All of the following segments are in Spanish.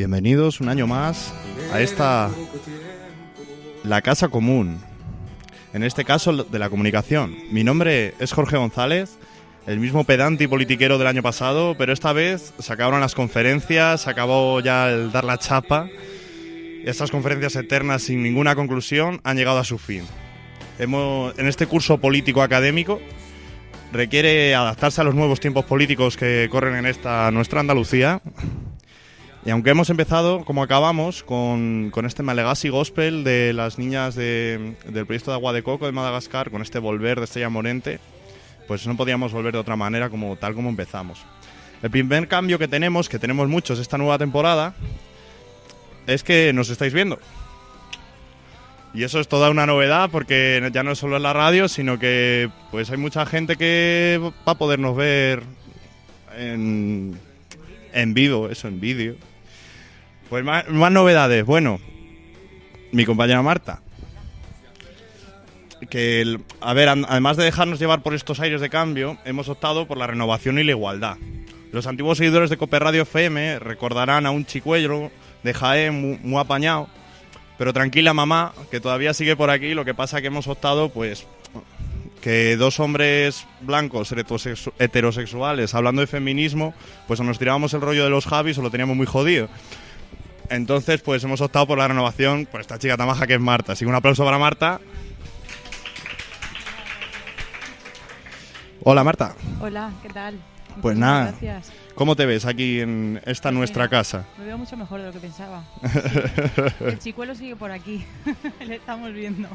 Bienvenidos un año más a esta la casa común. En este caso de la comunicación. Mi nombre es Jorge González, el mismo pedante y politiquero del año pasado, pero esta vez se acabaron las conferencias, se acabó ya el dar la chapa. Estas conferencias eternas sin ninguna conclusión han llegado a su fin. Hemos, en este curso político académico requiere adaptarse a los nuevos tiempos políticos que corren en esta nuestra Andalucía. Y aunque hemos empezado, como acabamos, con, con este Malegasy Gospel de las niñas de- del proyecto de Agua de Coco de Madagascar, con este Volver de Estrella Morente, pues no podíamos volver de otra manera como tal como empezamos. El primer cambio que tenemos, que tenemos muchos esta nueva temporada, es que nos estáis viendo. Y eso es toda una novedad porque ya no es solo en la radio, sino que pues hay mucha gente que va a podernos ver en, en vivo, eso, en vídeo. Pues más, más novedades. Bueno, mi compañera Marta. Que, el- a ver, además de dejarnos llevar por estos aires de cambio, hemos optado por la renovación y la igualdad. Los antiguos seguidores de Cope Radio FM recordarán a un chicuello de Jaén muy, muy apañado. Pero tranquila mamá, que todavía sigue por aquí. Lo que pasa que hemos optado, pues, que dos hombres blancos heterosexu- heterosexuales hablando de feminismo, pues o nos tirábamos el rollo de los Javis o lo teníamos muy jodido. Entonces, pues hemos optado por la renovación por esta chica tan maja que es Marta. Así que un aplauso para Marta. Hola Marta, Hola, ¿qué tal? Pues nada. Gracias. ¿cómo te ves aquí en esta Pues nuestra mira, casa? Me veo mucho mejor de lo que pensaba. Sí. El chicuelo sigue por aquí. Le estamos viendo.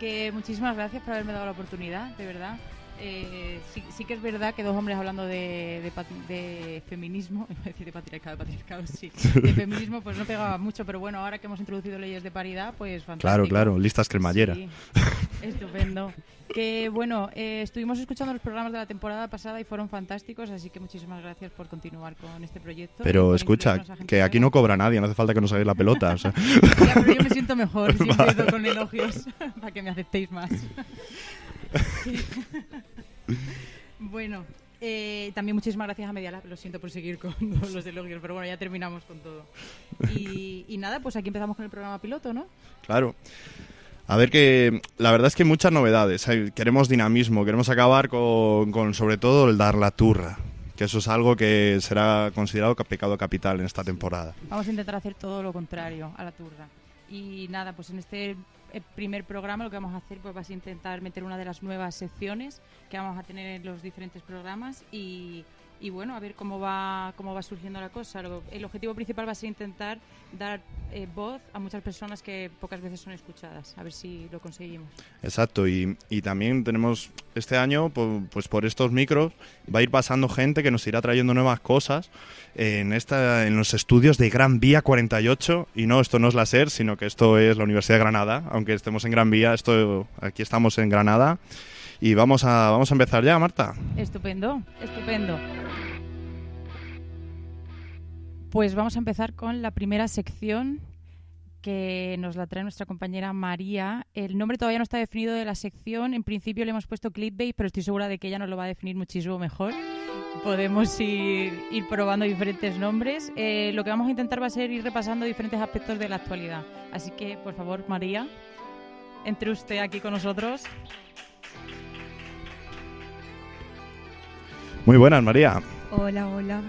Que muchísimas gracias por haberme dado la oportunidad, de verdad. Eh, sí, sí que es verdad que dos hombres hablando de, de, de feminismo, iba a decir de patriarcado, patriarcado, sí, de feminismo, pues no pegaba mucho, pero bueno, ahora que hemos introducido leyes de paridad, pues fantástico. Claro, claro, listas cremallera. Sí, estupendo. Que bueno, eh, estuvimos escuchando los programas de la temporada pasada y fueron fantásticos, así que muchísimas gracias por continuar con este proyecto. Pero escucha, que aquí no cobra nadie, no hace falta que nos hagáis la pelota. o sea. Ya, pero yo me siento mejor si empiezo con elogios para que me aceptéis más. bueno, eh, también muchísimas gracias a Medialab. Lo siento por seguir con los elogios, pero bueno, ya terminamos con todo. Y, y nada, pues aquí empezamos con el programa piloto, ¿no? Claro. A ver que la verdad es que hay muchas novedades. Queremos dinamismo, queremos acabar con, con sobre todo el dar la turra, que eso es algo que será considerado ca- pecado capital en esta temporada. Vamos a intentar hacer todo lo contrario a la turra. Y nada, pues en este eh, primer programa lo que vamos a hacer pues va a intentar meter una de las nuevas secciones que vamos a tener en los diferentes programas y, y bueno, a ver cómo va cómo va surgiendo la cosa. El objetivo principal va a ser intentar dar eh, voz a muchas personas que pocas veces son escuchadas. A ver si lo conseguimos. Exacto, y, y también tenemos este año, po- pues por estos micros, va a ir pasando gente que nos irá trayendo nuevas cosas en, esta, en los estudios de Gran Vía 48. Y no, esto no es la SER, sino que esto es la Universidad de Granada. Aunque estemos en Gran Vía, esto, aquí estamos en Granada. Y vamos a, vamos a empezar ya, Marta. Estupendo, estupendo. Pues vamos a empezar con la primera sección que nos la trae nuestra compañera María. El nombre todavía no está definido de la sección. En principio le hemos puesto clickbait, pero estoy segura de que ella nos lo va a definir muchísimo mejor. Podemos ir, ir probando diferentes nombres. Eh, lo que vamos a intentar va a ser ir repasando diferentes aspectos de la actualidad. Así que, por favor, María, entre usted aquí con nosotros. Muy buenas, María. Hola, hola.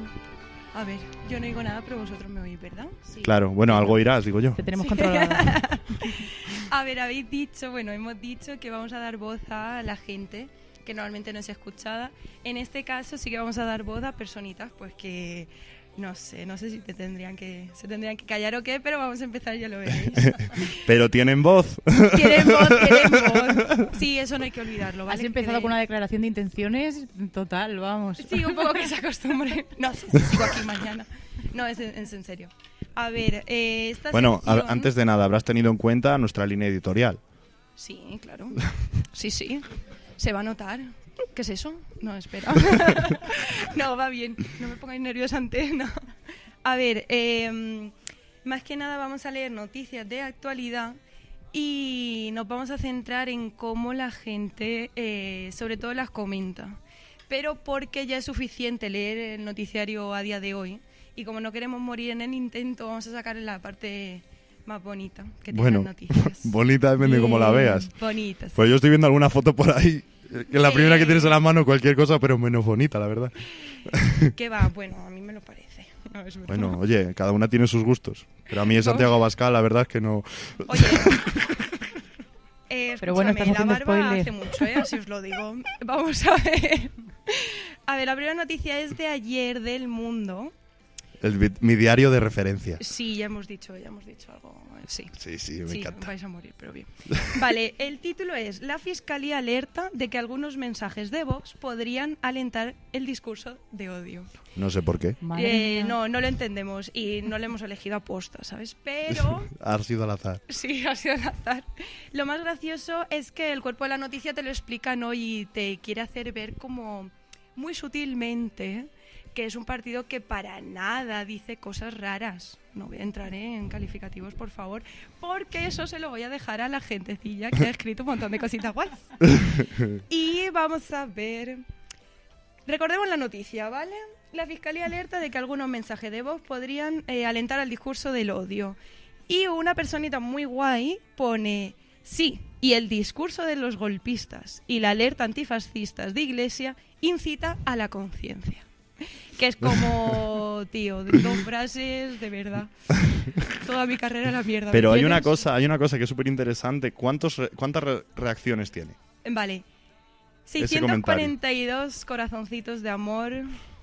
A ver, yo no digo nada, pero vosotros me oís, ¿verdad? Sí. Claro, bueno, algo irás, digo yo. Te tenemos controlada. A ver, habéis dicho, bueno, hemos dicho que vamos a dar voz a la gente que normalmente no es escuchada. En este caso sí que vamos a dar voz a personitas, pues que no sé, no sé si te tendrían que, se tendrían que callar o qué, pero vamos a empezar, ya lo veréis. Pero tienen voz. Tienen voz, tienen voz. Sí, eso no hay que olvidarlo, ¿vale? Has empezado con una declaración de intenciones total, vamos. Sí, un poco que se acostumbre. No sé si sigo aquí mañana. No, es en, es en serio. A ver, eh, esta Bueno, a- antes de nada, habrás tenido en cuenta nuestra línea editorial. Sí, claro. Sí, sí. Se va a notar. ¿Qué es eso? No, espera. no, va bien. No me pongáis nerviosa antes. No. A ver, eh, más que nada vamos a leer noticias de actualidad y nos vamos a centrar en cómo la gente, eh, sobre todo, las comenta. Pero porque ya es suficiente leer el noticiario a día de hoy Y como no queremos morir en el intento, vamos a sacar la parte más bonita que tiene Bueno, las noticias. bonita depende de cómo la veas. Bonita. sí. Pues yo estoy viendo alguna foto por ahí, que es la primera que Eh. tienes en la mano, cualquier cosa, pero menos bonita, la verdad. ¿Qué va? Bueno, a mí me lo parece. No, es. Bueno, oye, cada una tiene sus gustos. Pero a mí Santiago Abascal, la verdad es que no... Oye. eh, Pero bueno, estás la barba spoiler. hace mucho, ¿eh? Así os lo digo. Vamos a ver. A ver, la primera noticia es de ayer del mundo. Es mi, diario de referencia. Sí, ya hemos dicho, ya hemos dicho algo. Sí. Sí, sí, me sí, encanta. vais a morir, pero bien. Vale, el título es La Fiscalía alerta de que algunos mensajes de Vox podrían alentar el discurso de odio. No sé por qué. Eh, no, no lo entendemos y no lo hemos elegido a posta, ¿sabes? Pero Ha sido al azar. Sí, ha sido al azar. Lo más gracioso es que el cuerpo de la noticia te lo explica, ¿no? Y te quiere hacer ver como muy sutilmente que es un partido que para nada dice cosas raras. No voy a entrar en calificativos, por favor, porque eso se lo voy a dejar a la gentecilla que ha escrito un montón de cositas guays. Y vamos a ver. Recordemos la noticia, ¿vale? La Fiscalía alerta de que algunos mensajes de voz podrían eh, alentar al discurso del odio. Y una personita muy guay pone, sí, y el discurso de los golpistas y la alerta antifascistas de Iglesia incita a la conciencia. Que es como, tío, dos frases, de verdad. Toda mi carrera la mierda. ¿me Pero hay una cosa, hay una cosa que es súper interesante. ¿Cuántos re- ¿Cuántas re- reacciones tiene? Vale. Ese comentario. 642 corazoncitos de amor,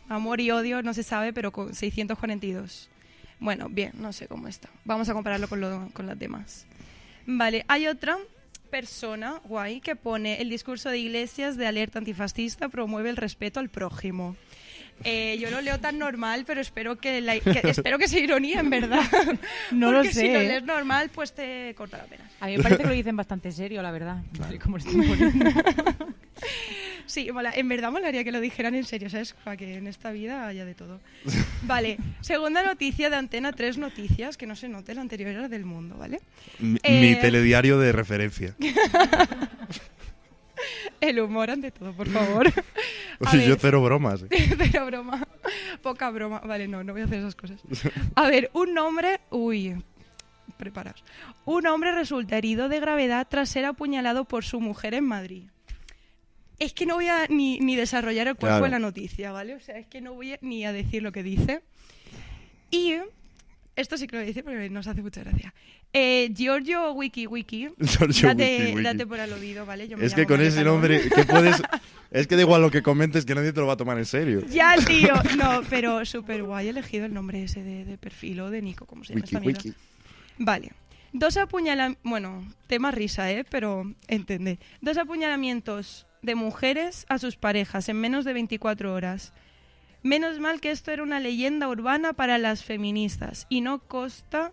amor y odio, no se sabe, pero con 642. Bueno, bien, no sé cómo está. Vamos a compararlo con, lo- con las demás. Vale, hay otra persona guay que pone el discurso de iglesias de alerta antifascista promueve el respeto al prójimo. Eh, yo lo leo tan normal, pero espero que, la- que- espero que sea ironía, en verdad. No lo Porque si lo sé, ¿eh? lees normal, pues te corta la pena. A mí me parece que lo dicen bastante serio, la verdad. Y como lo. Sí, mola- en verdad molaría que lo dijeran en serio, ¿sabes? Para que en esta vida haya de todo. Vale, segunda noticia de Antena 3 Noticias, que no se note, la anterior era del mundo, ¿vale? Mi, Eh. mi telediario de referencia. El humor ante todo, por favor. A Oye, yo ver. cero bromas. eh. Pero broma, poca broma. Vale, no, no voy a hacer esas cosas. A ver, un hombre... Uy, preparaos. Un hombre resulta herido de gravedad tras ser apuñalado por su mujer en Madrid. Es que no voy a ni, ni desarrollar el cuerpo Claro. de la noticia, ¿vale? O sea, es que no voy a- ni a decir lo que dice. Y esto sí que lo decir porque nos hace mucha gracia. Eh, Giorgio Wiki Wiki, Giorgio date, Wiki Wiki. date por aludido, ¿vale? Yo me Es que con ese nombre, ¿qué puedes...? Es que da igual lo que comentes, que nadie te lo va a tomar en serio. Ya, tío. No, pero súper guay elegido el nombre ese de, de perfil o de Nico, como se llama Wiki, mierda. wiki. Vale. Dos apuñalamientos... Bueno, tema risa, ¿eh? Pero entiende. Dos apuñalamientos de mujeres a sus parejas en menos de 24 horas. Menos mal que esto era una leyenda urbana para las feministas y no costa...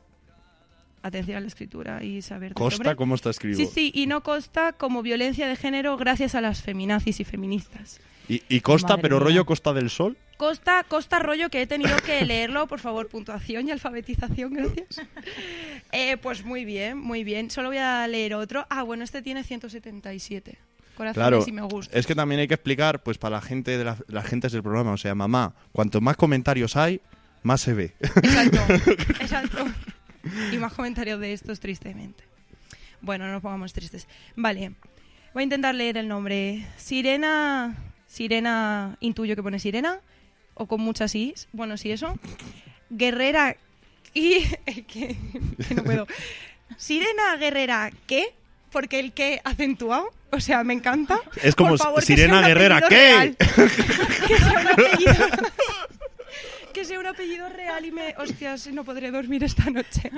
Atención a la escritura y saber... Costa. ¿cómo está escrito? Sí, sí, y no costa como violencia de género gracias a las feminazis y feministas. Y, y Costa, Madre pero mía. rollo Costa del Sol. Costa, Costa rollo que he tenido que leerlo, por favor, puntuación y alfabetización, gracias. Eh, pues muy bien, muy bien. Solo voy a leer otro. Ah, bueno, este tiene 177. Corazones Claro, y me gusta. es que también hay que explicar, pues para la gente de la, las gentes del programa, o sea, mamá, cuanto más comentarios hay, más se ve. Exacto, exacto. Y más comentarios de estos, tristemente. Bueno, no nos pongamos tristes. Vale, voy a intentar leer el nombre. Sirena, Sirena, intuyo que pone Sirena, o con muchas is. Bueno, sí, eso. Guerrera y... que, que no puedo. Sirena Guerrera, ¿qué? Porque el qué acentuado, o sea, me encanta. Es como favor, que Sirena Guerrera, ¿qué? que sea un apellido que sea un apellido real y me... Hostias, no podré dormir esta noche.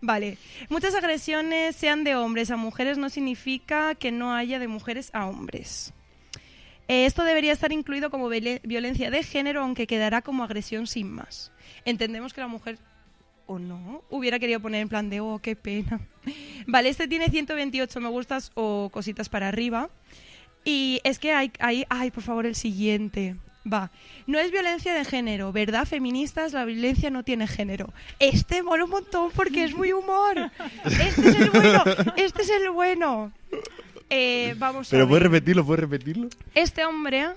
Vale. Muchas agresiones, sean de hombres a mujeres, no significa que no haya de mujeres a hombres. Eh, esto debería estar incluido como violencia de género, aunque quedará como agresión sin más. Entendemos que la mujer, o no, hubiera querido poner en plan de, oh, qué pena. Vale, este tiene 128 me gustas o cositas para arriba. Y es que hay, hay, ay, por favor, el siguiente. Va, no es violencia de género, ¿verdad? Feministas, la violencia no tiene género. Este mola un montón porque es muy humor. Este es el bueno, este es el bueno. Eh, vamos a Pero ver. puedes repetirlo, puedes repetirlo. Este hombre,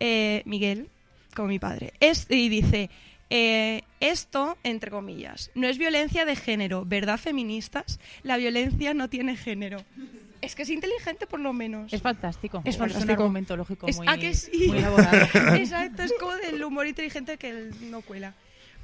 eh, Miguel, como mi padre, es, y dice, Eh, esto, entre comillas, no es violencia de género, ¿verdad, feministas? La violencia no tiene género. Es que es inteligente, por lo menos. Es fantástico. Es Es fantástico. un argumento lógico Es- muy, ¿a que sí? muy elaborado. Exacto, es como del humor inteligente que él no cuela.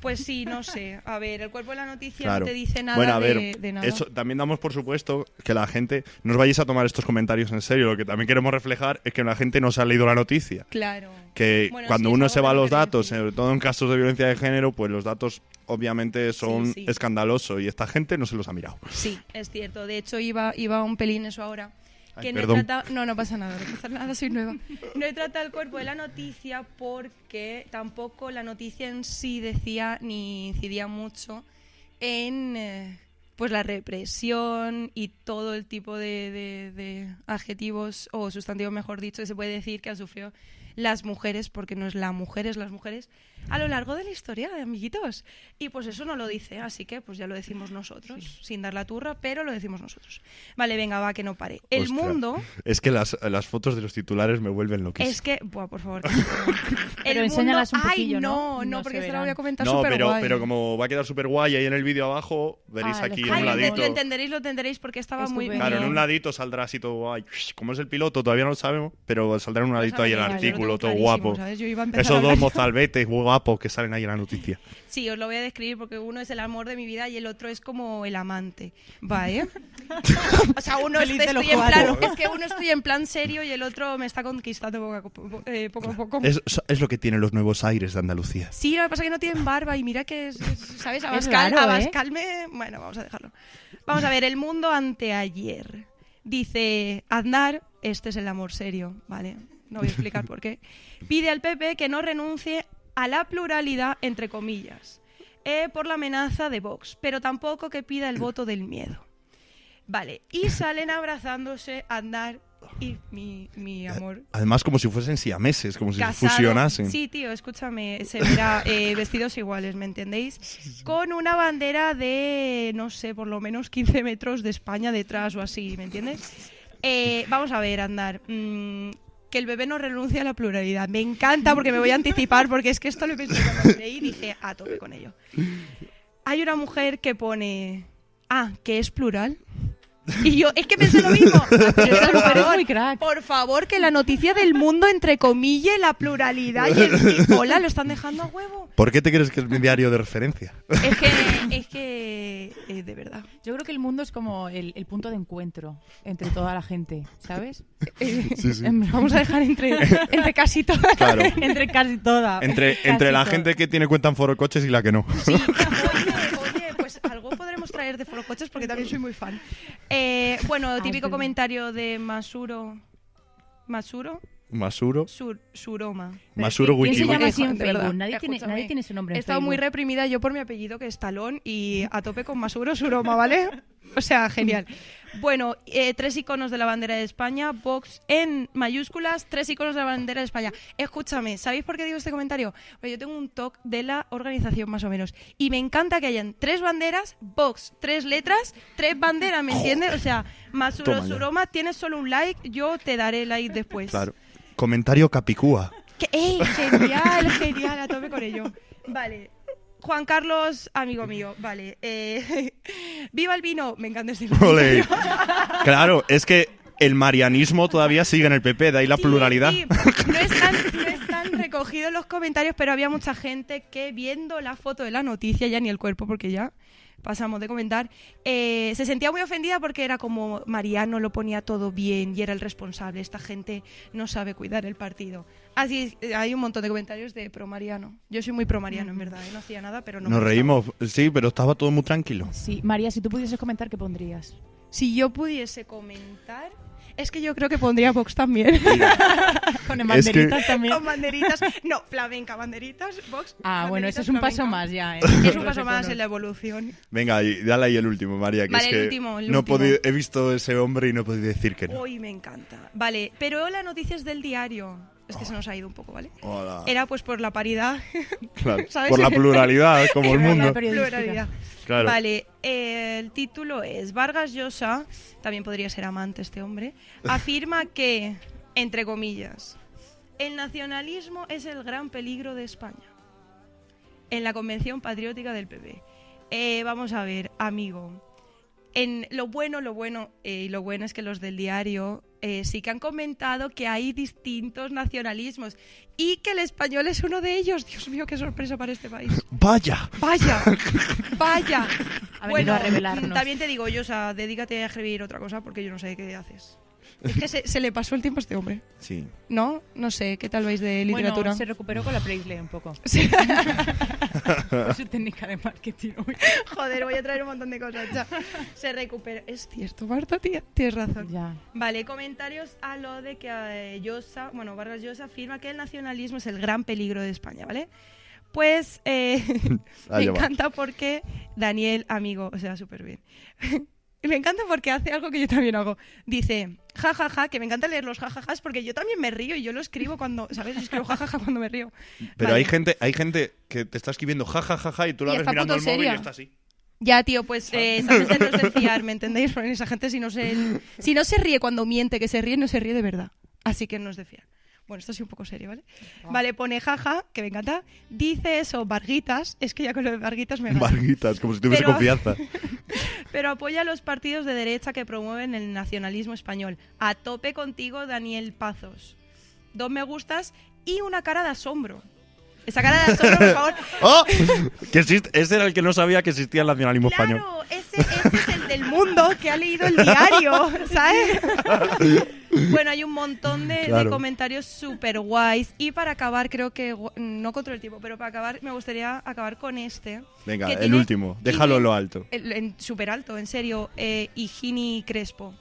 Pues sí, no sé. A ver, el cuerpo de la noticia Claro. no te dice nada bueno, a ver, de, de nada. eso también damos por supuesto que la gente no os vayáis a tomar estos comentarios en serio. Lo que también queremos reflejar es que la gente no se ha leído la noticia. Claro. Que Bueno, cuando sí, uno se va a los datos, sobre todo en casos de violencia de género, pues los datos obviamente son sí. escandalosos y esta gente no se los ha mirado. Sí, es cierto. De hecho, iba, iba un pelín eso ahora. Ay, Que no, he tratado, no, no pasa nada, no pasa nada, soy nueva. No he tratado el cuerpo de la noticia porque tampoco la noticia en sí decía ni incidía mucho en eh, pues la represión y todo el tipo de, de- de adjetivos o sustantivos, mejor dicho, que se puede decir que han sufrido las mujeres, porque no es la mujer, es las mujeres, a lo largo de la historia, amiguitos. Y pues eso no lo dice, así que pues ya lo decimos nosotros, sin dar la turra, pero lo decimos nosotros. Vale, venga, va, que no pare. El Ostras. mundo Es que las, las fotos de los titulares me vuelven loquísimo. es que... Buah, por favor. Pero El enséñalas un mundo- poquillo, Ay, ¿no? no, porque se esto lo voy a comentar No, súper pero, guay. pero como va a quedar súper guay ahí en el vídeo abajo, veréis Ah, los aquí en Ay, un Ay, ladito. lo entenderéis, lo entenderéis porque estaba muy Estupendo. Claro, en un ladito saldrá así todo guay. Como es el piloto, todavía no lo sabemos, pero saldrá en un ladito ahí el artículo, todo guapo. Esos dos mozalbetes guapos que salen ahí en la noticia. Sí, os lo voy a describir porque uno es el amor de mi vida y el otro es como el amante. Va, ¿eh? o sea, uno es, estoy en plan, es que uno estoy en plan serio y el otro me está conquistando poco a poco. eh, poco, a poco. Es, es lo que tienen los nuevos aires de Andalucía. Sí, lo que pasa es que no tienen barba y mira que, es, es- ¿sabes? Es Abascal, raro, ¿eh? Abascal me... Bueno, vamos a dejarlo. Vamos a ver, el mundo anteayer. Dice, Aznar, este es el amor serio, ¿vale? No voy a explicar por qué. Pide al PP que no renuncie a la pluralidad, entre comillas, eh, por la amenaza de Vox, pero tampoco que pida el voto del miedo. Vale, y salen abrazándose Aznar y mi, mi amor Además, como si fuesen siameses, como si se fusionasen. Sí, tío, escúchame, se verá eh, vestidos iguales, ¿me entendéis? Con una bandera de, no sé, por lo menos 15 metros de España detrás o así, ¿me entiendes? Eh, vamos a ver, andar. mm, que el bebé no renuncie a la pluralidad. Me encanta porque me voy a anticipar, porque es que esto lo pensé cuando leí y dije, a tope con ello. Hay una mujer que pone, ah, que es plural. Y yo, es que pensé lo mismo. Ah, pero Esa por mujer es favor, muy crack. por favor, que la noticia del mundo, entre comillas, la pluralidad y el... y- Hola, lo están dejando a huevo. ¿Por qué te crees que es mi diario de referencia? Es que, es que, eh, de verdad. Yo creo que el mundo es como el, el punto de encuentro entre toda la gente, ¿sabes? Eh, Sí, sí. En- Vamos a dejar entre, entre casi todas. Claro. entre casi toda. Entre, Casi entre la toda. gente que tiene cuenta en Foro Coches y la que no. Sí, oye, oye, pues algo traer de Foro Coches porque también soy muy fan. Eh, bueno, típico comentario de Masuro. ¿Masuro? Masuro. Sur, Suroma. Masuro ¿quién se Wiki. llama así en De verdad, Facebook? Nadie tiene, nadie tiene ese nombre en He estado muy reprimida yo por mi apellido, que es Talón, y a tope con Masuro Suroma, ¿vale? O sea, genial. Bueno, eh, tres iconos de la bandera de España, Vox en mayúsculas, tres iconos de la bandera de España. Escúchame, ¿sabéis por qué digo este comentario? Porque yo tengo un toque de la organización más o menos. Y me encanta que hayan tres banderas, Vox, tres letras, tres banderas, ¿me entiendes? O sea. Suroma, tienes solo un like, yo te daré like después. Claro. Comentario Capicúa. ¡Ey! Genial, genial, a tope con ello. Vale. Juan Carlos, amigo mío, vale. eh, ¡Viva el vino! Me encanta este Ole. Claro, es que el marianismo todavía sigue en el PP, de ahí la Sí, pluralidad. sí, No, es tan, no es tan recogido en los comentarios, pero había mucha gente que viendo la foto de la noticia, ya ni el cuerpo, porque ya pasamos de comentar, eh, se sentía muy ofendida porque era como Mariano lo ponía todo bien y era el responsable. Esta gente no sabe cuidar el partido. Así eh, hay un montón de comentarios de pro Mariano. Yo soy muy pro Mariano, en verdad. ¿eh? No hacía nada, pero no. Nos reímos, sí, pero estaba todo muy tranquilo. Sí, María, si tú pudieses comentar, ¿qué pondrías? Si yo pudiese comentar, es que yo creo que pondría Vox también. Con que- banderitas también. Con banderitas. No, flamenca, banderitas, Vox. Ah, bueno, eso es un paso más ya. ¿eh? Es un paso más en la evolución. Venga, y dale ahí el último, María, que Vale, es el que último, el no he último. podido- he visto ese hombre y no he podido decir que no. Hoy me encanta. Vale, pero la noticia es del diario. Es que se nos ha ido un poco, ¿vale? Hola. Era pues por la paridad. Claro, ¿sabes? Por la pluralidad, como el mundo. periodística. Pluralidad. Claro. Vale, eh, el título es Vargas Llosa, también podría ser amante este hombre, afirma que, entre comillas, el nacionalismo es el gran peligro de España. en la Convención Patriótica del PP. Eh, vamos a ver, amigo. En lo bueno, lo bueno eh, y lo bueno es que los del diario eh, sí que han comentado que hay distintos nacionalismos y que el español es uno de ellos. Dios mío, qué sorpresa para este país. ¡Vaya! Vaya, vaya. Ha venido a revelarnos. también te digo, yo, o sea, dedícate a escribir otra cosa porque yo no sé qué haces. Es que se, se le pasó el tiempo a este hombre. Sí. ¿No? No sé, ¿qué tal vais de literatura? Bueno, se recuperó con la Preisle un poco. Sí. Por su técnica de marketing. Uy. Joder, voy a traer un montón de cosas ya. Se recupera. Es cierto, Marta, tía, tienes razón. Ya. Vale, comentarios a lo de que eh, Llosa, bueno, Vargas Llosa afirma que el nacionalismo es el gran peligro de España, ¿vale? Pues eh, me encanta porque Daniel, amigo, o sea, súper bien. Y me encanta porque hace algo que yo también hago. Dice, jajaja, ja, ja, que me encanta leer los jajajas porque yo también me río y yo lo escribo cuando, ¿sabes? Yo escribo jajaja cuando me río. Pero Vale. hay gente hay gente que te está escribiendo ja, ja, ja, ja, y tú la Y ves mirando el móvil y está así. Ya, tío, pues eh, esa gente no es de fiar, ¿me entendéis? Porque esa gente si no, se, si no se ríe cuando miente, que se ríe, no se ríe de verdad. Así que no es de fiar. Bueno, esto sí un poco serio, ¿vale? Vale, pone jaja, que me encanta. Dice eso, Varguitas. Es que ya con lo de Varguitas me. Varguitas, como si tuviese Pero- confianza. Pero apoya a los partidos de derecha que promueven el nacionalismo español. A tope contigo, Daniel Pazos. Dos me gustas y una cara de asombro. Esa cara de asombro, por favor. ¡Oh! Que existe, ese era el que no sabía que existía el nacionalismo español. Claro, ese, ese es el del mundo que ha leído el diario, ¿sabes? bueno, hay un montón de, de Claro. comentarios súper guays. Y para acabar, creo que, no controlo el tiempo, pero para acabar me gustaría acabar con este. Venga, el tiene- último. Déjalo en lo alto. Súper alto, en serio. Eh, Higini Crespo.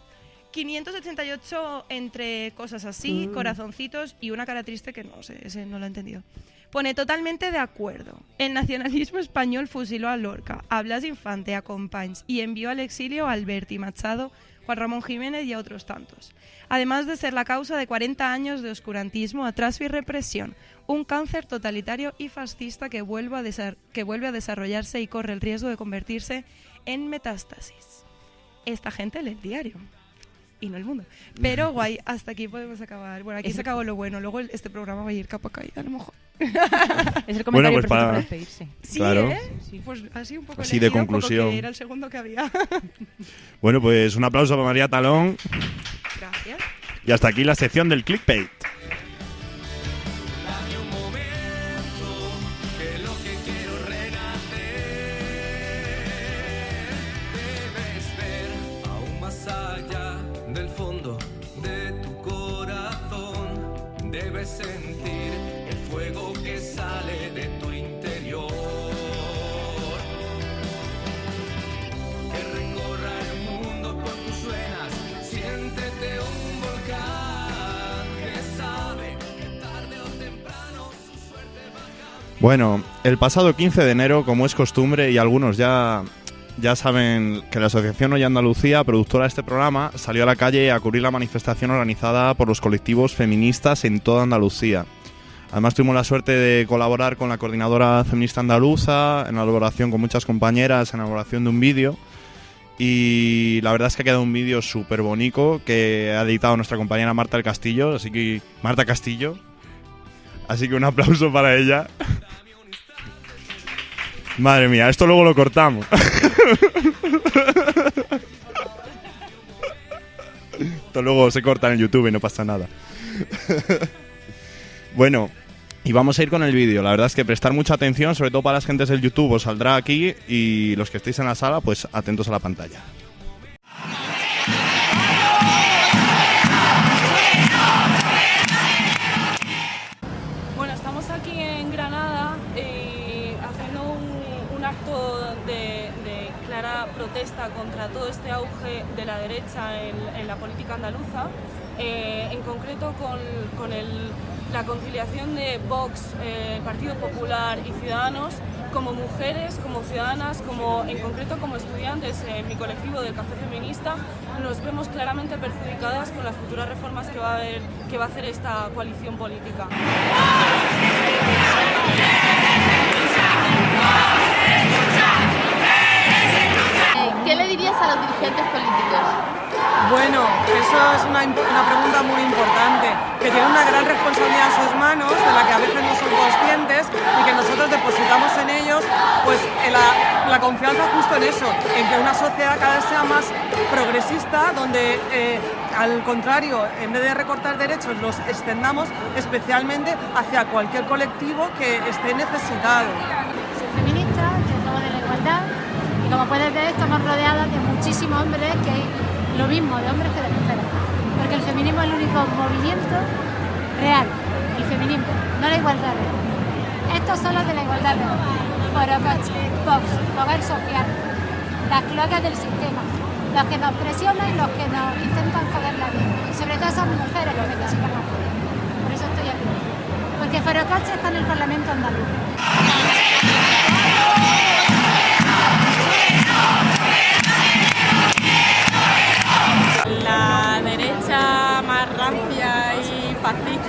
588 entre cosas así, Mm. corazoncitos y una cara triste que no sé, ese no lo he entendido. Pone totalmente de acuerdo. El nacionalismo español fusiló a Lorca, a Blas Infante, a Companys y envió al exilio a Alberti Machado, Juan Ramón Jiménez y a otros tantos. Además de ser la causa de 40 años de oscurantismo, atraso y represión, un cáncer totalitario y fascista que vuelve a, que vuelve a desarrollarse y corre el riesgo de convertirse en metástasis. Esta gente lee el diario y no el mundo. Pero guay, hasta aquí podemos acabar. Bueno, aquí Es- se acabó lo bueno. Luego el- este programa va a ir capa caída, a lo mejor. Es el comentario pues perfecto para- para despedirse. Sí, Claro. ¿eh? Sí, sí. Pues así un poco Así de poco conclusión. que era el segundo que había. Bueno, pues un aplauso para María Talón. Gracias. Y hasta aquí la sección del clickbait. Bueno, el pasado 15 de enero, como es costumbre, y algunos ya, ya saben que la Asociación Hoy Andalucía, productora de este programa, salió a la calle a cubrir la manifestación organizada por los colectivos feministas en toda Andalucía. Además tuvimos la suerte de colaborar con la coordinadora feminista andaluza, en la elaboración con muchas compañeras, en la elaboración de un vídeo. Y la verdad es que ha quedado un vídeo súper bonito que ha editado nuestra compañera Marta del Castillo, así que Marta Castillo. Así que un aplauso para ella. Madre mía, esto luego lo cortamos. esto luego se corta en YouTube y no pasa nada. bueno, y vamos a ir con el vídeo. La verdad es que prestar mucha atención, sobre todo para las gentes del YouTube, os saldrá aquí y los que estéis en la sala, pues atentos a la pantalla. Eh, en concreto con, la conciliación de Vox, eh, Partido Popular y Ciudadanos como mujeres, como ciudadanas, como, en concreto como estudiantes en mi colectivo del Café Feminista, nos vemos claramente perjudicadas con las futuras reformas que va a, que va a hacer esta coalición política. Eso es una, una pregunta muy importante, que tiene una gran responsabilidad en sus manos, de la que a veces no son conscientes y que nosotros depositamos en ellos pues la, confianza justo en eso, en que una sociedad cada vez sea más progresista, donde eh, al contrario, en vez de recortar derechos, los extendamos especialmente hacia cualquier colectivo que esté necesitado. Soy feminista, yo de la igualdad y como puedes ver estamos rodeadas de muchísimos hombres que lo mismo de hombres que de mujeres. Porque el feminismo es el único movimiento real, el feminismo, no la igualdad real. Estos son los de la igualdad real. Forocoche, Vox, Social, las cloacas del sistema, los que nos presionan y los que nos intentan joder la vida. Y sobre todo esas mujeres que necesitan apoyo. Por eso estoy aquí. Porque Forocoche está en el Parlamento andaluz.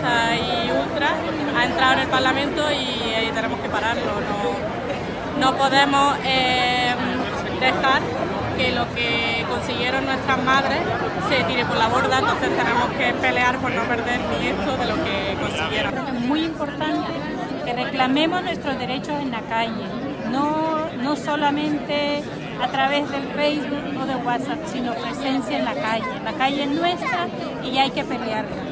Y ultra ha entrado en el Parlamento y eh, tenemos que pararlo. No, no podemos eh, dejar que lo que consiguieron nuestras madres se tire por la borda, entonces tenemos que pelear por no perder ni esto de lo que consiguieron. Es muy importante que reclamemos nuestros derechos en la calle, no, no solamente a través del Facebook o de WhatsApp, sino presencia en la calle. La calle es nuestra y hay que pelearla.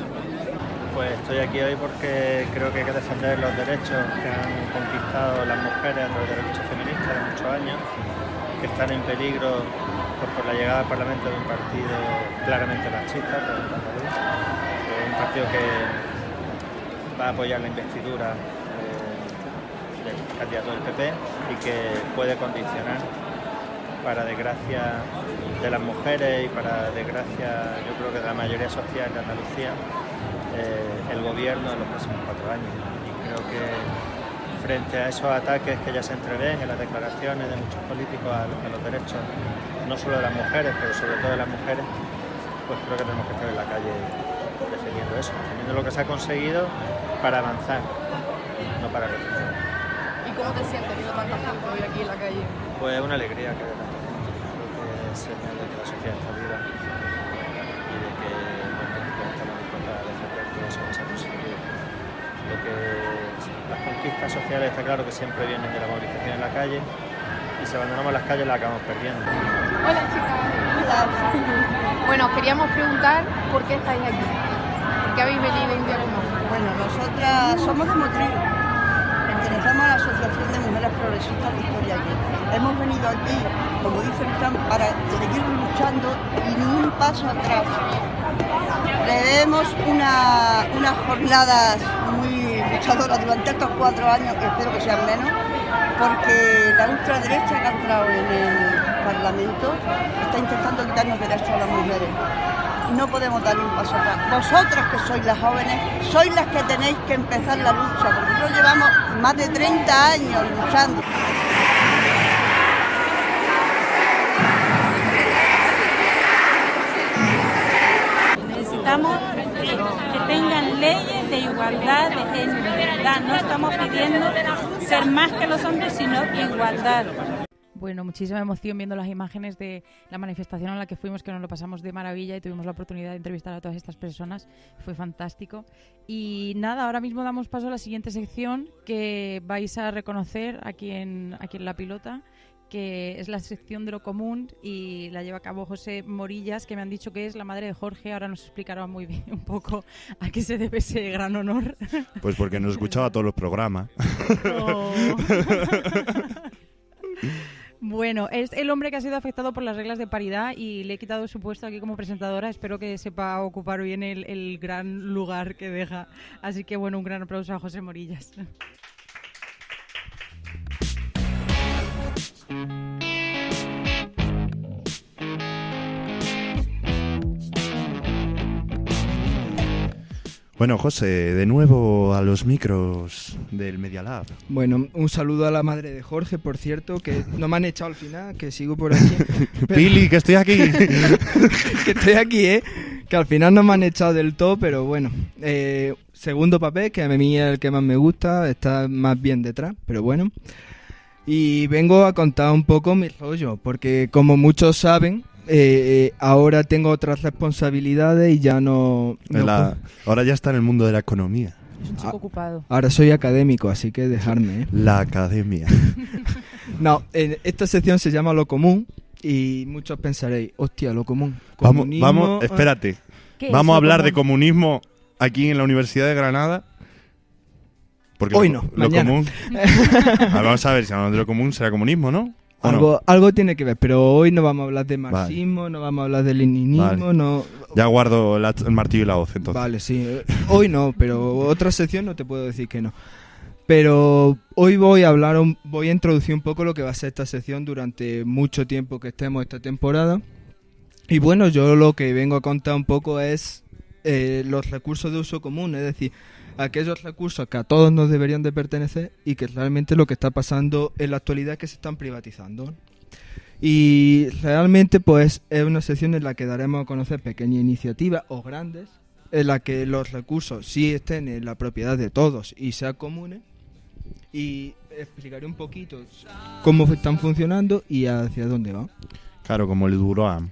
Pues estoy aquí hoy porque creo que hay que defender los derechos que han conquistado las mujeres a través de la lucha feminista de muchos años, que están en peligro pues, por la llegada al Parlamento de un partido claramente machista, un partido que va a apoyar la investidura eh, del candidato del PP y que puede condicionar para desgracia de las mujeres y para desgracia yo creo que de la mayoría social de Andalucía eh, el gobierno en los próximos cuatro años. Y creo que frente a esos ataques que ya se entreven en las declaraciones de muchos políticos a, a los derechos, no solo de las mujeres, pero sobre todo de las mujeres, pues creo que tenemos que estar en la calle defendiendo eso, defendiendo lo que se ha conseguido para avanzar, no para retroceder. ¿Y cómo te sientes viendo tanta gente hoy aquí en la calle? Pues una alegría que haya tanta gente. Creo que es señal de que la sociedad está viva y de que las conquistas sociales está claro que siempre vienen de la movilización en la calle y si abandonamos las calles las acabamos perdiendo. Hola chicas. Bueno, os queríamos preguntar por qué estáis aquí. ¿Por qué habéis venido como hoy? Bueno, nosotras somos de Motril, pertenecemos a la Asociación de Mujeres Progresistas Victoria Aguirre. Hemos venido aquí, como dice el Trump, para seguir luchando y ni un paso atrás. Prevemos una, unas jornadas durante estos cuatro años, que espero que sean menos, porque la ultraderecha que ha entrado en el Parlamento está intentando quitarnos derechos a las mujeres. No podemos dar un paso atrás. Vosotras que sois las jóvenes, sois las que tenéis que empezar la lucha, porque nosotros llevamos más de 30 años luchando. No estamos pidiendo ser más que los hombres, sino igualdad. Bueno, muchísima emoción viendo las imágenes de la manifestación a la que fuimos, que nos lo pasamos de maravilla y tuvimos la oportunidad de entrevistar a todas estas personas. Fue fantástico. Y nada, ahora mismo damos paso a la siguiente sección que vais a reconocer aquí en, aquí en La Pilota, que es la sección de lo común y la lleva a cabo José Morillas, que me han dicho que es la madre de Jorge. Ahora nos explicará muy bien un poco a qué se debe ese gran honor. Pues porque nos escuchaba todos los programas. Bueno, es el hombre que ha sido afectado por las reglas de paridad y le he quitado su puesto aquí como presentadora. Espero que sepa ocupar bien el, el gran lugar que deja. Así que bueno, un gran aplauso a José Morillas. Bueno, José, de nuevo a los micros del Media Lab. Bueno, un saludo a la madre de Jorge, por cierto, que no me han echado al final, que sigo por aquí. Pero- Pili, que estoy aquí. que estoy aquí, ¿eh? Que al final no me han echado del todo, pero bueno. Eh, segundo papel, que a mí es el que más me gusta, está más bien detrás, pero bueno. Y vengo a contar un poco mi rollo, porque como muchos saben, eh, ahora tengo otras responsabilidades y ya no... no La- ahora ya está en el mundo de la economía. Es un chico Ah. ocupado. Ahora soy académico, así que dejarme. ¿eh? La academia. No, en esta sección se llama Lo Común y muchos pensaréis, hostia, Lo Común. Vamos, comunismo, vamos, ah". espérate. ¿Qué es Vamos a hablar de comunismo aquí en la Universidad de Granada. Porque Hoy lo- no, lo mañana. común. Vamos a ver, si hablamos de lo común será comunismo, ¿no? ¿O no? Algo, algo tiene que ver, pero hoy no vamos a hablar de marxismo, no vamos a hablar de leninismo, Vale. no... Ya guardo el, el martillo y la hoz entonces. Vale, sí. eh, Hoy no, pero otra sección no te puedo decir que no. Pero hoy voy a hablar, un- voy a introducir un poco lo que va a ser esta sección durante mucho tiempo que estemos esta temporada. Y bueno, yo lo que vengo a contar un poco es eh, los recursos de uso común, es decir, aquellos recursos que a todos nos deberían de pertenecer y que realmente lo que está pasando en la actualidad es que se están privatizando. Y realmente pues es una sección en la que daremos a conocer pequeñas iniciativas o grandes en la que los recursos sí estén en la propiedad de todos y sean comunes y explicaré un poquito cómo están funcionando y hacia dónde van. Claro, como el Duroam.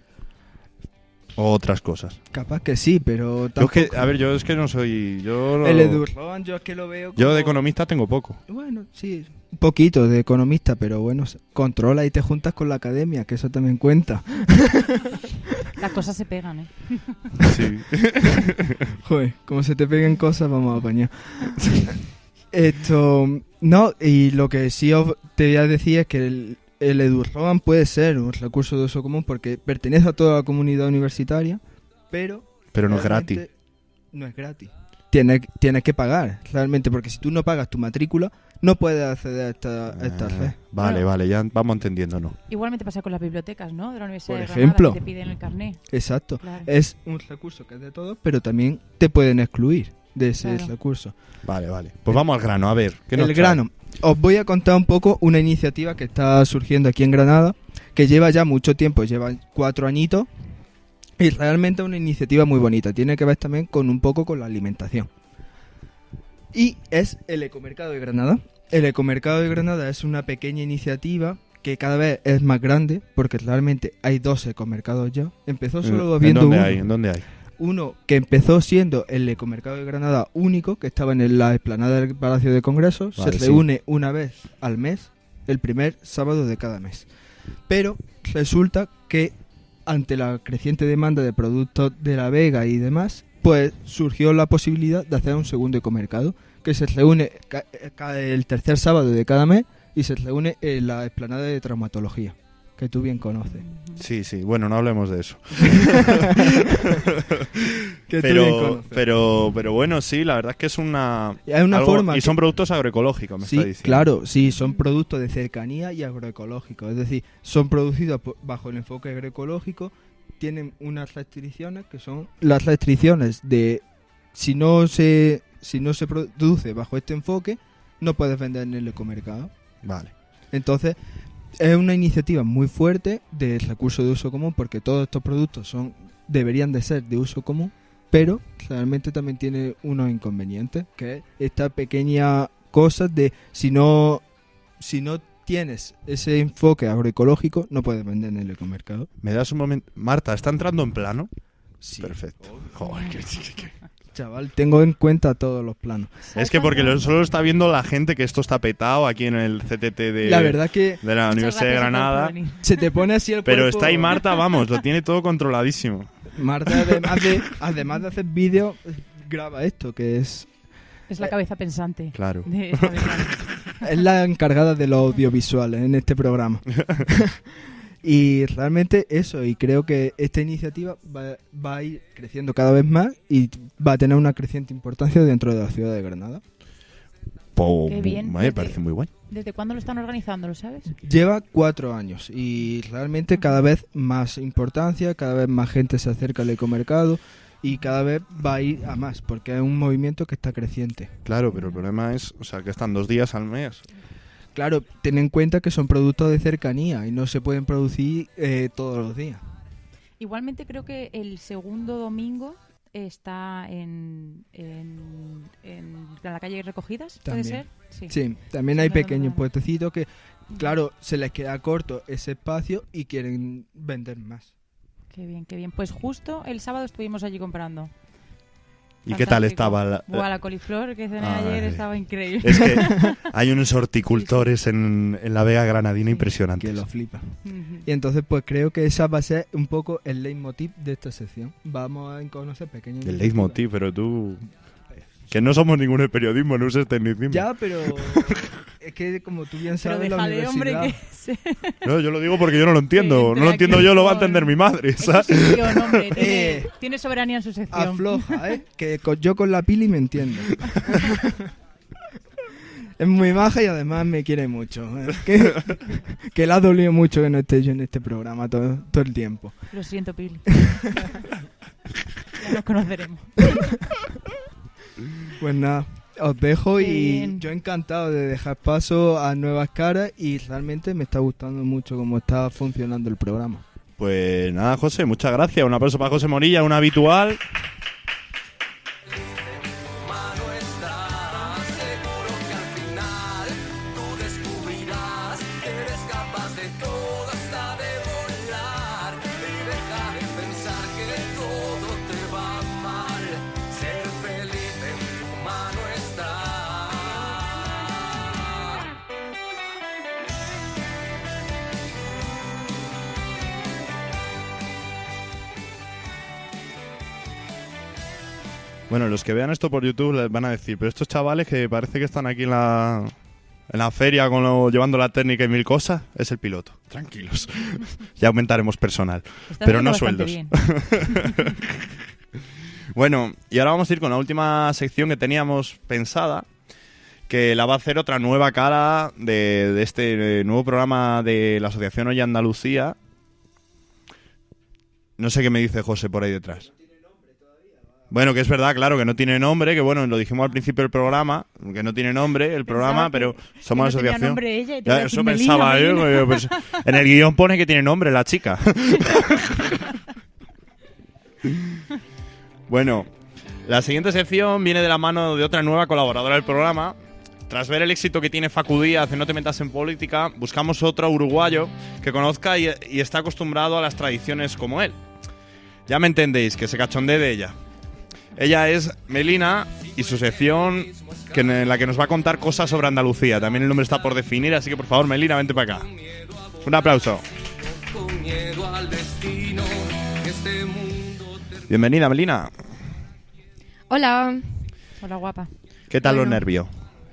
O otras cosas. Capaz que sí, pero Yo es que, a ver, yo es que no soy. Yo, lo- el Edurloan yo es que lo veo yo de economista tengo poco. Bueno, sí, un poquito de economista, pero bueno, controla y te juntas con la academia, que eso también cuenta. Las cosas se pegan, ¿eh? Sí. Joder, como se te peguen cosas, vamos a apañar. Esto, no, y lo que sí os te voy a decir es que el, el EduRoam puede ser un recurso de uso común porque pertenece a toda la comunidad universitaria, pero... Pero no es gratis. No es gratis. Tienes, tienes que pagar, realmente, porque si tú no pagas tu matrícula, no puedes acceder a esta, a esta red. Ah, Vale, Bueno. vale, ya vamos entendiéndonos. Igualmente pasa con las bibliotecas, ¿no? De la Universidad Por de Granada, ejemplo. que te piden el carné. Exacto. Claro. Es un recurso que es de todos, pero también te pueden excluir de ese Claro. recurso. Vale, vale. Pues vamos al grano, a ver. ¿qué nos el trae? grano. Os voy a contar un poco una iniciativa que está surgiendo aquí en Granada, que lleva ya mucho tiempo, lleva cuatro añitos, y realmente es una iniciativa muy bonita. Tiene que ver también con un poco con la alimentación. Y es el Ecomercado de Granada. El Ecomercado de Granada es una pequeña iniciativa que cada vez es más grande, porque realmente hay dos ecomercados ya. Empezó solo ¿En habiendo dónde uno. hay? ¿En dónde hay? Uno que empezó siendo el Ecomercado de Granada único, que estaba en la explanada del Palacio de Congresos. Vale, se sí. reúne una vez al mes, el primer sábado de cada mes. Pero resulta que ante la creciente demanda de productos de la Vega y demás, pues surgió la posibilidad de hacer un segundo ecomercado, que se reúne ca- el tercer sábado de cada mes y se reúne en la explanada de traumatología, que tú bien conoces. Sí, sí. Bueno, no hablemos de eso. Que tú bien pero, conoces. pero, pero bueno, sí, la verdad es que es una. Y hay una algo- forma Y que- son productos agroecológicos, me Sí, está diciendo. claro, sí, son productos de cercanía y agroecológicos. Es decir, son producidos bajo el enfoque agroecológico, tienen unas restricciones que son las restricciones de si no se si no se produce bajo este enfoque, no puedes vender en el ecomercado. Vale. Entonces, es una iniciativa muy fuerte de recurso de uso común porque todos estos productos son deberían de ser de uso común, pero realmente también tiene unos inconvenientes, que es esta pequeña cosa de si no si no tienes ese enfoque agroecológico, no puedes vender en el ecomercado. ¿Me das un momento? Marta, ¿está entrando en plano? Sí. Perfecto. Joder, que- que- Chaval, tengo en cuenta todos los planos. Es que porque lo- solo está viendo la gente que esto está petado aquí en el CTT de, La verdad que de la Universidad de Granada. se te pone así el Pero cuerpo- está ahí Marta, vamos, lo tiene todo controladísimo. Marta, además de, además de hacer vídeos, graba esto, que es Es la cabeza pensante. Claro. de esta ventana. es la encargada de los audiovisuales en este programa. y realmente eso, y creo que esta iniciativa va, va a ir creciendo cada vez más y va a tener una creciente importancia dentro de la ciudad de Granada. Po- Qué bien. Me Desde- parece muy bueno. ¿Desde cuándo lo están organizando, lo sabes? Lleva cuatro años y realmente cada vez más importancia, cada vez más gente se acerca al ecomercado y cada vez va a ir a más, porque es un movimiento que está creciente. Claro, pero el problema es, o sea, que están dos días al mes. Claro, ten en cuenta que son productos de cercanía y no se pueden producir eh, todos los días. Igualmente creo que el segundo domingo está en, en, en la calle Recogidas, ¿puede También. ser? Sí, también hay Sí, pequeños puestecitos que, claro, se les queda corto ese espacio y quieren vender más. Qué bien, qué bien. Pues justo el sábado estuvimos allí comprando. ¿Y qué tal estaba? La, Buah, la coliflor que cené Ay. ayer estaba increíble. Es que hay unos horticultores en, en la Vega Granadina impresionantes. Que lo flipa. Y entonces pues creo que esa va a ser un poco el leitmotiv de esta sección. Vamos a conocer pequeños... El leitmotiv, pero tú... Que no somos ningún de periodismo, no uses tecnicismo. Ya, pero es que como tú bien Pero sabes la déjale, hombre, universidad... que se... No, yo lo digo porque yo no lo entiendo. No lo entiendo yo, lo va a entender mi madre. Es su ¿sabes? sección, hombre. Tiene, Eh. tiene soberanía en su sección. Afloja, ¿eh? Que con- yo con la pili me entiendo. es muy maja y además me quiere mucho. ¿eh? Que, que le ha dolido mucho que no esté yo en este programa todo, todo el tiempo. Lo siento, Pili. ya nos conoceremos. Pues nada, os dejo y yo encantado de dejar paso a nuevas caras y realmente me está gustando mucho cómo está funcionando el programa. Pues nada, José, muchas gracias. Un aplauso para José Morilla, un habitual. Bueno, los que vean esto por YouTube les van a decir, pero estos chavales que parece que están aquí en la, en la feria con lo- llevando la técnica y mil cosas, es el piloto. Tranquilos. ya aumentaremos personal. Pero no sueldos. Bueno, y ahora vamos a ir con la última sección que teníamos pensada, que la va a hacer otra nueva cara de, de este nuevo programa de la Asociación Hoy Andalucía. No sé qué me dice José por ahí detrás. Bueno, que es verdad, claro, que no tiene nombre, que bueno, lo dijimos al principio del programa, que no tiene nombre el programa, que- pero que somos no tenía asociación. nombre ella Ya, eso Melina, pensaba yo, Melina. yo, pues, en el guion pone que tiene nombre la chica. Bueno, la siguiente sección viene de la mano de otra nueva colaboradora del programa. Tras ver el éxito que tiene Facu Díaz en No te metas en política, buscamos otro uruguayo que conozca y, y está acostumbrado a las tradiciones como él. Ya me entendéis, que se cachondee de ella. Ella es Melina y su sección que en la que nos va a contar cosas sobre Andalucía. También el nombre está por definir, así que por favor, Melina, vente para acá. Un aplauso. Bienvenida, Melina. Hola, Hola, guapa. ¿Qué tal los nervios?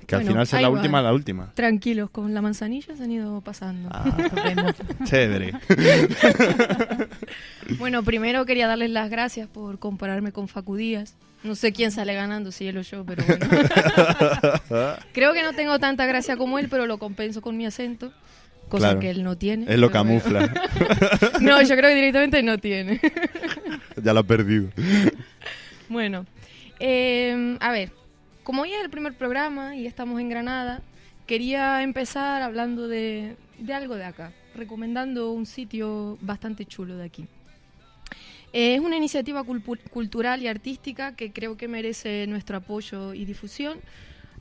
Que al final ser ahí la va. última, la última. tranquilos, con la manzanilla se han ido pasando. Ah, chévere. Bueno, primero quería darles las gracias por compararme con Facu Díaz. No sé quién sale ganando, si él o yo, pero bueno. Creo que no tengo tanta gracia como él, pero lo compenso con mi acento, cosa Claro. que él no tiene. Él lo camufla. no, yo creo que directamente no tiene. ya lo ha perdido. Bueno, eh, a ver, como hoy es el primer programa y estamos en Granada, quería empezar hablando de, algo de acá, recomendando un sitio bastante chulo de aquí. Eh, es una iniciativa cultural y artística que creo que merece nuestro apoyo y difusión,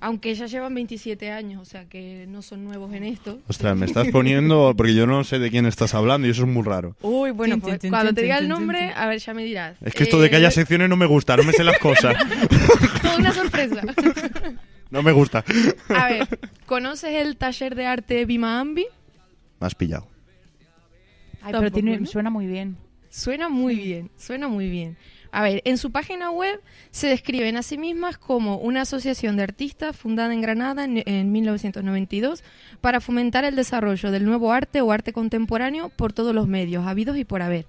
aunque ya llevan 27 años, o sea que no son nuevos en esto. Ostras, me estás poniendo porque yo no sé de quién estás hablando y eso es muy raro. Uy, bueno, pues, cuando te diga el nombre, a ver, ya me dirás. Es que esto de que haya Eh, secciones no me gusta, no me sé las cosas. Toda una sorpresa. No me gusta. A ver, ¿conoces el taller de arte Bima Ambi? Me has pillado. Ay, pero tiene, suena muy bien. Suena muy bien, suena muy bien. A ver, en su página web se describen a sí mismas como una asociación de artistas fundada en Granada en, en 1992 para fomentar el desarrollo del nuevo arte o arte contemporáneo por todos los medios, habidos y por haber.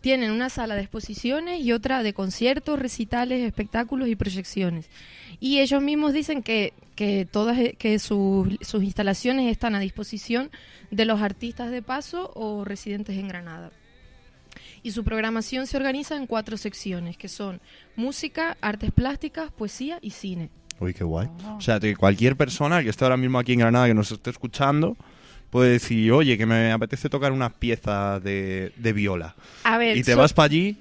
Tienen una sala de exposiciones y otra de conciertos, recitales, espectáculos y proyecciones. Y ellos mismos dicen que, que todas que sus instalaciones están a disposición de los artistas de paso o residentes en Granada. Y su programación se organiza en cuatro secciones, que son música, artes plásticas, poesía y cine. Uy, qué guay. O sea, que cualquier persona que esté ahora mismo aquí en Granada que nos esté escuchando puede decir, oye, que me apetece tocar unas piezas de, de viola. A ver, Y te so- vas para allí.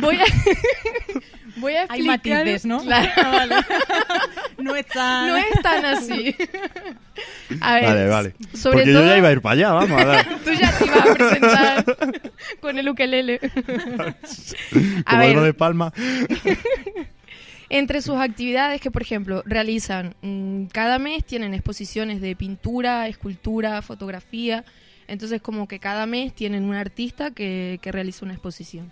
voy a, voy a Hay explicar... matices, ¿no? Claro. No es tan... No es tan así. A ver, Vale, vale. sobre Porque todo... yo ya iba a ir para allá, vamos a dar. Tú ya te ibas a presentar Con el ukelele. A Como ver. algo de palma. Entre sus actividades que, por ejemplo, realizan mm, cada mes tienen exposiciones de pintura, escultura, fotografía. Entonces, como que cada mes tienen un artista que, que realiza una exposición.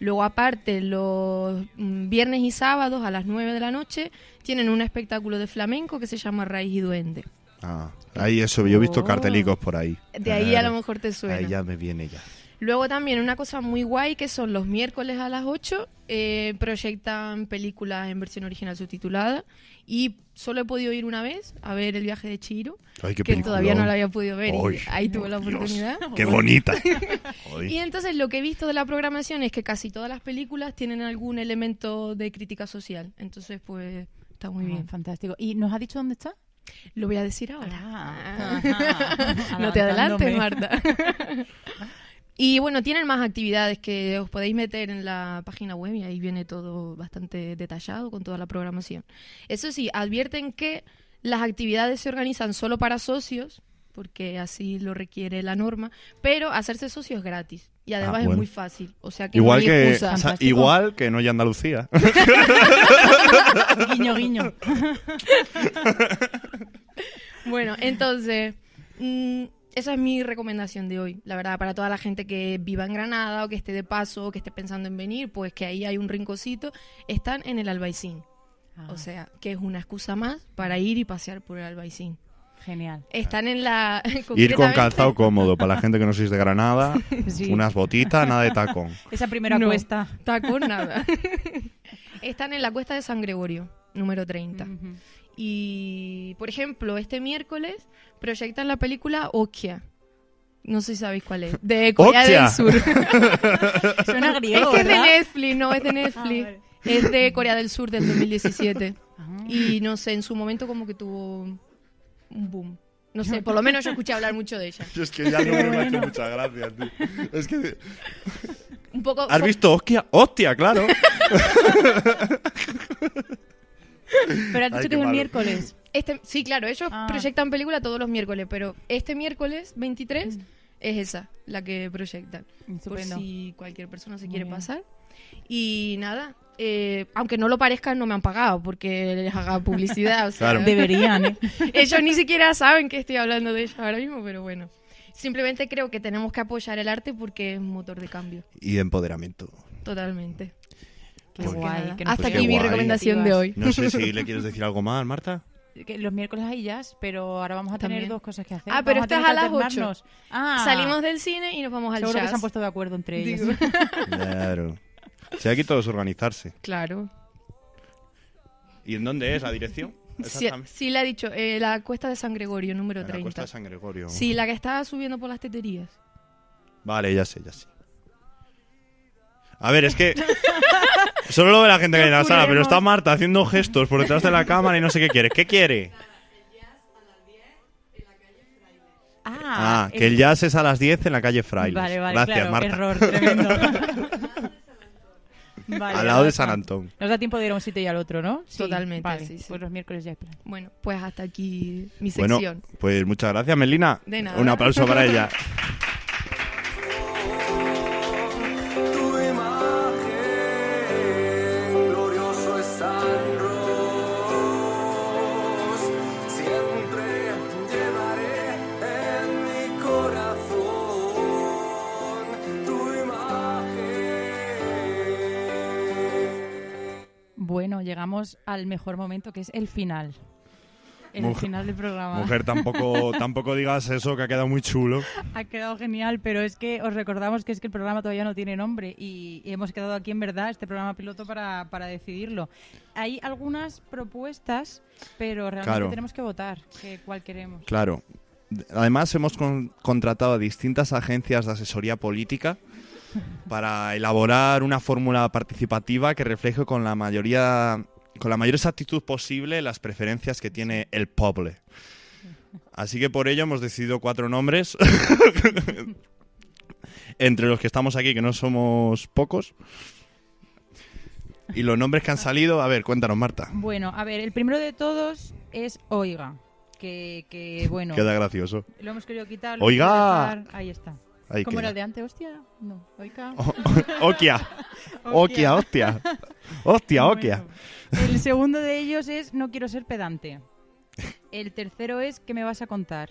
Luego, aparte, los mm, viernes y sábados a las 9 de la noche tienen un espectáculo de flamenco que se llama Raíz y Duende. Ah, ahí eso, yo he visto Oh. cartelicos por ahí. De ahí a lo mejor te suena. Ahí ya me viene ya. Luego también una cosa muy guay que son los miércoles a las 8 eh, proyectan películas en versión original subtitulada y solo he podido ir una vez a ver El viaje de Chihiro Ay, que peliculón. todavía no la había podido ver Ay, y ahí tuve la Dios, oportunidad. qué bonita. Y entonces lo que he visto de la programación es que casi todas las películas tienen algún elemento de crítica social. Entonces pues está muy Ah, bien. fantástico. ¿Y nos ha dicho dónde está? Lo voy a decir ahora. Ah, ajá. no te adelantes. Marta. y bueno, tienen más actividades que os podéis meter en la página web y ahí viene todo bastante detallado con toda la programación. Eso sí, advierten que las actividades se organizan solo para socios, porque así lo requiere la norma, pero hacerse socio es gratis. Y además Ah, es bueno. muy fácil. O sea que Igual no hay que, excusa. o sea, igual que no hay Andalucía. guiño, guiño. Bueno, entonces, mm, esa es mi recomendación de hoy. La verdad, para toda la gente que viva en Granada o que esté de paso o que esté pensando en venir, pues que ahí hay un rinconcito. Están en el Albaicín. Ah. O sea, que es una excusa más para ir y pasear por el Albaicín. Genial. Están en la... Ir con calzado cómodo para la gente que no sois de Granada. Sí. Unas botitas, nada de tacón. Esa primera No, cuesta. Tacón nada. Están en la cuesta de San Gregorio, número 30. Y, por ejemplo, este miércoles proyectan la película Okia. No sé si sabéis cuál es. De Corea ¡Okia! del Sur. Suena griego, Es que es de. Netflix, no, es de Netflix. Es de Corea del Sur del 2017. Ah. Y no sé, en su momento como que tuvo un boom. No sé, por lo menos yo escuché hablar mucho de ella. Yo es que ya no me ha hecho muchas gracias, tío. Es que... Un poco... ¿Has visto Hostia? ¡Hostia, claro! Pero has dicho Ay, que es el malo. miércoles. Este, sí, claro, ellos Ah. proyectan película todos los miércoles, pero este miércoles 23 es esa, la que proyectan. Por Estupendo. si cualquier persona se Muy quiere bien. pasar. Y nada, eh, aunque no lo parezca, no me han pagado porque les haga publicidad. o sea, Claro. Deberían, ¿eh? ellos ni siquiera saben que estoy hablando de ellos ahora mismo, pero bueno. Simplemente creo que tenemos que apoyar el arte porque es un motor de cambio. Y de empoderamiento. Totalmente. Qué guay. que Hasta Pues aquí mi guay. recomendación de hoy. No sé si le quieres decir algo más, Marta. Que los miércoles hay jazz, pero ahora vamos a tener También. dos cosas que hacer. Ah, pero esto es a las 8. alternarnos. Ah, Salimos del cine y nos vamos al Seguro jazz. que se han puesto de acuerdo entre ellos. Claro. Si hay que todos organizarse. Claro. ¿Y en dónde es la dirección? Sí, Exactamente. sí, le ha dicho, eh, la cuesta de San Gregorio, número En la 30. Cuesta de San Gregorio. Sí, la que estaba subiendo por las teterías. Vale, ya sé, ya sé. A ver, es que solo lo ve la gente que hay en la sala, pero está Marta haciendo gestos por detrás de la cámara y no sé qué quiere. ¿Qué quiere? Ah, que el jazz es a las 10 en la calle Frailes. Vale, vale, Gracias, claro, Marta. error tremendo. Vale, Al lado de San. Antón. Nos da tiempo de ir a un sitio y al otro, ¿no? Sí, Totalmente, vale, sí, sí. Pues los miércoles ya hay plan. Bueno, pues hasta aquí mi Bueno, sección. pues muchas gracias, Melina. De nada. Un aplauso para ella. llegamos al mejor momento que es el final. El Mujer- final del programa. Mujer, tampoco, tampoco digas eso, que ha quedado muy chulo. Ha quedado genial, pero es que os recordamos que es que el programa todavía no tiene nombre y, y hemos quedado aquí en verdad este programa piloto para, para decidirlo. Hay algunas propuestas, pero realmente Claro. tenemos que votar que cuál queremos. Claro. Además, hemos con- contratado a distintas agencias de asesoría política para elaborar una fórmula participativa que refleje con la mayoría con la mayor exactitud posible las preferencias que tiene el pueblo. Así que por ello hemos decidido cuatro nombres entre los que estamos aquí, que no somos pocos. Y los nombres que han salido, a ver, cuéntanos, Marta. Bueno, a ver, el primero de todos es Oiga, que, que bueno, Queda gracioso. lo hemos querido quitar. lo Oiga. hemos querido dejar, Ahí está. Ahí ¿Cómo era queda. el de antes? Hostia, no, oiga. Okia. Okia, hostia. Hostia, Okia. El segundo de ellos es no quiero ser pedante. El tercero es ¿qué me vas a contar?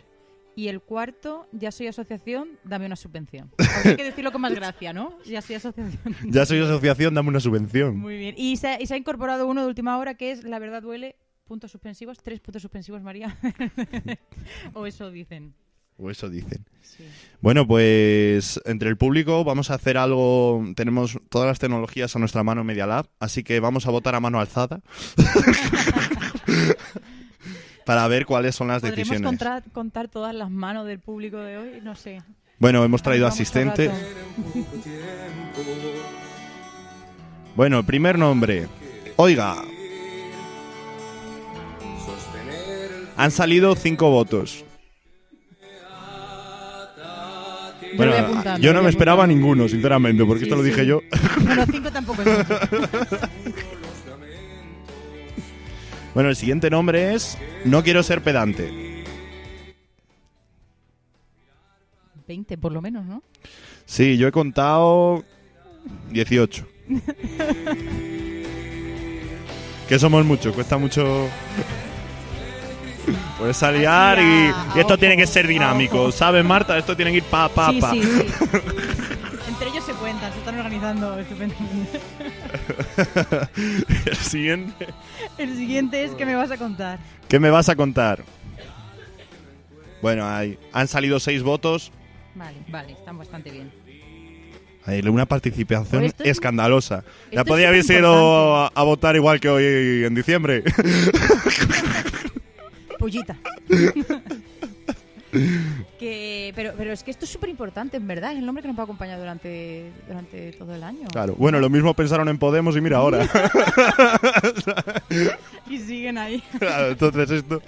Y el cuarto, ya soy asociación, dame una subvención. Habría que decirlo con más gracia, ¿no? Ya soy asociación. Ya soy asociación, dame una subvención. Muy bien. Y se, ha- y se ha incorporado uno de última hora que es La verdad duele, puntos suspensivos, tres puntos suspensivos, María. o eso dicen. O eso dicen. Bueno, pues entre el público vamos a hacer algo. Tenemos todas las tecnologías a nuestra mano en Media Lab, así que vamos a votar a mano alzada. para ver cuáles son las ¿Podremos decisiones. contar, contar todas las manos del público de hoy? No sé. Bueno, hemos traído Vamos asistente. Bueno, el primer nombre. Oiga. Han salido cinco votos. Bueno, voy apuntando, yo no voy me esperaba ninguno, sinceramente, porque Sí, esto lo dije sí. yo. Bueno, cinco tampoco es mucho. Bueno, el siguiente nombre es No quiero ser pedante. 20 por lo menos, ¿no? Sí, yo he contado 18. que somos muchos, cuesta mucho. Puedes aliar y, y esto tiene que ser dinámico, ¿sabes, Marta? Esto tiene que ir pa, pa, sí, pa. sí, sí. Entre ellos se cuentan, se están organizando estupendamente. el siguiente. El siguiente es ¿qué me vas a contar? ¿Qué me vas a contar? Bueno, hay, han salido seis votos. Vale, vale, están bastante bien. Hay una participación es- escandalosa. Ya esto podía es haber ido a, a votar igual que hoy en diciembre. Pullita. que, pero, pero es que esto es súper importante, en verdad. Es el nombre que nos va a acompañar durante, durante todo el año. Claro. Bueno, lo mismo pensaron en Podemos y mira ahora. Y siguen ahí. Claro, Entonces esto.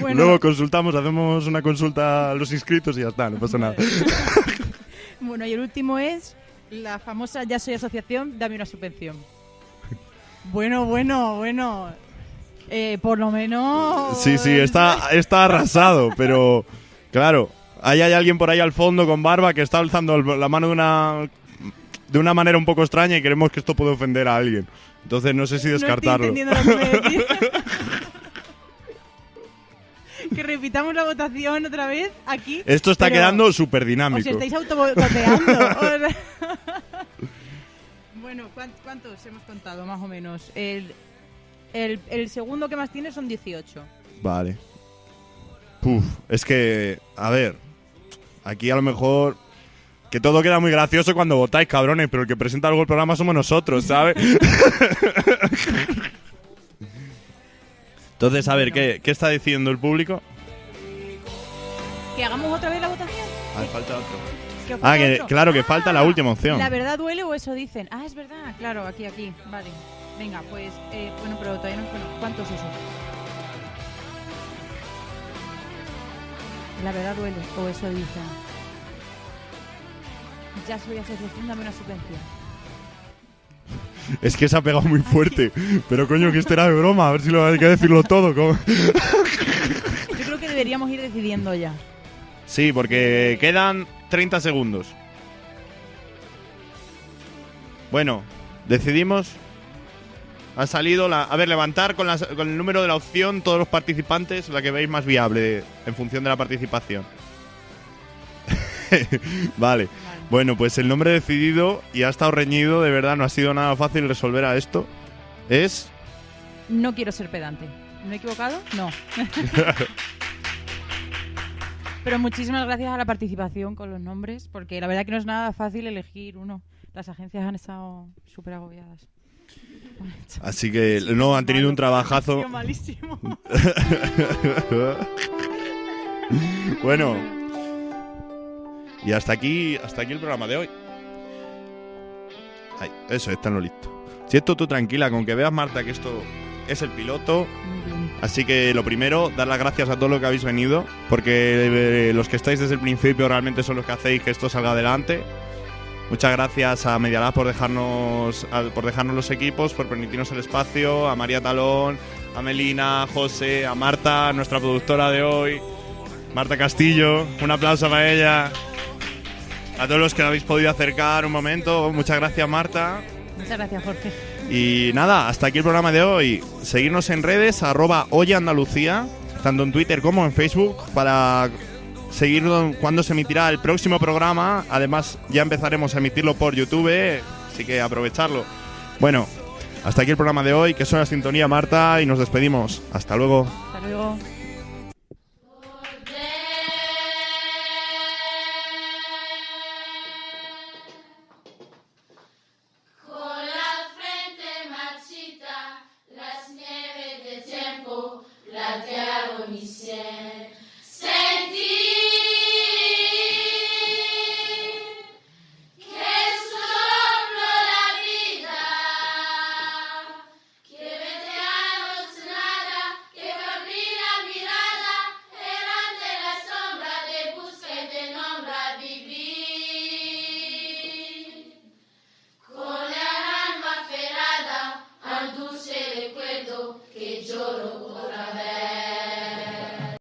Bueno. Luego consultamos, hacemos una consulta a los inscritos y ya está, no pasa nada. Bueno, y el último es la famosa Ya soy asociación, dame una subvención. Bueno, bueno, bueno. Eh, por lo menos. Sí, sí, está, está arrasado, pero claro, ahí hay alguien por ahí al fondo con barba que está alzando la mano de una de una manera un poco extraña y creemos que esto puede ofender a alguien. Entonces no sé si No estoy descartarlo. entendiendo lo que repitamos la votación otra vez aquí. Esto está quedando súper Os dinámico. estáis autoboteando. Bueno, ¿cuán- ¿cuántos hemos contado más o menos? El, el, el segundo que más tiene son 18. Vale. Puf, es que, a ver, aquí a lo mejor que todo queda muy gracioso cuando votáis, cabrones, pero el que presenta luego el programa somos nosotros, ¿sabes? Entonces, a ver, ¿qué, qué está diciendo el público? ¿Que hagamos otra vez la votación? Ah, falta otro. ¿Que os Ah, falta que, otro? claro, que falta la última opción. ¿La verdad duele o eso dicen? Ah, es verdad, claro, aquí, aquí. Vale. Venga, pues, eh, bueno, pero todavía no. Bueno, ¿cuántos es eso? La verdad duele o eso dicen. Ya soy asociación, dame una subvención. Es que se ha pegado muy fuerte. Pero coño, que esto era de broma. A ver si lo hay que decirlo todo. ¿cómo? Yo creo que deberíamos ir decidiendo ya. Sí, porque quedan 30 segundos. Bueno, decidimos. Ha salido la. A ver, levantar con, las- con el número de la opción todos los participantes, la que veis más viable en función de la participación. vale. Bueno, pues el nombre decidido y ha estado reñido, de verdad, no ha sido nada fácil resolver a esto. Es. No quiero ser pedante. ¿Me he equivocado? No. Pero muchísimas gracias a la participación con los nombres, porque la verdad que no es nada fácil elegir uno. Las agencias han estado súper agobiadas. Así que no, han tenido un trabajazo. Malísimo. bueno. Y hasta aquí, hasta aquí el programa de hoy. Ay, eso, está en lo listo. Si esto tú tranquila, con que veas, Marta, que esto es el piloto. Así que lo primero, dar las gracias a todos los que habéis venido, porque eh, los que estáis desde el principio realmente son los que hacéis que esto salga adelante. Muchas gracias a Medialab por dejarnos, por dejarnos los equipos, por permitirnos el espacio, a María Talón, a Melina, a José, a Marta, nuestra productora de hoy, Marta Castillo. Un aplauso para ella. A todos los que habéis podido acercar un momento, muchas gracias Marta. Muchas gracias, Jorge. Y nada, hasta aquí el programa de hoy. Seguirnos en redes, arroba Oye Andalucía, tanto en Twitter como en Facebook, para seguir cuando se emitirá el próximo programa. Además, ya empezaremos a emitirlo por YouTube, así que aprovecharlo. Bueno, hasta aquí el programa de hoy, que suena sintonía Marta, y nos despedimos. Hasta luego. Hasta luego.